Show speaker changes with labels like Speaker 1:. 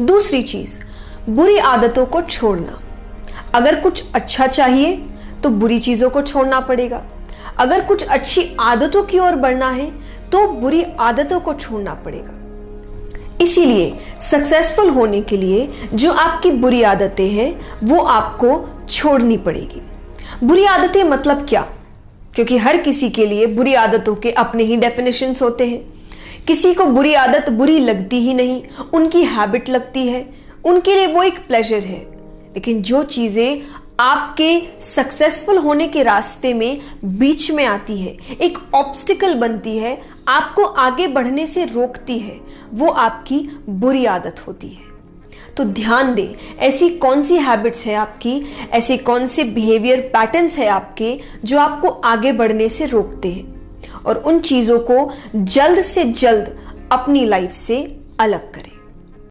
Speaker 1: दूसरी चीज़, बुरी आदतों को छोड़ना। अगर कुछ अच्छा चाहिए तो बुरी चीज़ों को छोड़ना पड़ेगा। अगर कुछ अच्छी आदतों की ओर बढ़ना है तो बुरी आदतों को छोड़ना पड़ेगा। इसीलिए सक्सेसफुल होने के लिए जो आपकी बुरी आदतें हैं, वो आपको छोड़नी पड़ेगी। बुरी आदतें मतलब क्या? क्योंकि हर किसी के लिए बुरी आदतों के अपने ही डेफिनेशंस होते हैं। किसी को बुरी आदत बुरी लगती ही नहीं, उनकी हैबिट लगती है, उनके लिए वो एक प्लेजर है। लेकिन जो चीज़ें आपके सक्सेसफुल होने के रास्ते में बीच में आती है, एक ऑब्स्टिकल बनती है, आपको आगे बढ़ने से रोकती है, वो आपकी बुरी आदत होती है। तो ध्यान दें, ऐसी कौन सी हैबिट्स है आपकी, ऐसे कौन से बिहेवियर पैटर्न्स है आपके, जो आपको आगे बढ़ने से रोकते हैं? और उन चीज़ों को जल्द से जल्द अपनी लाइफ से अलग करें।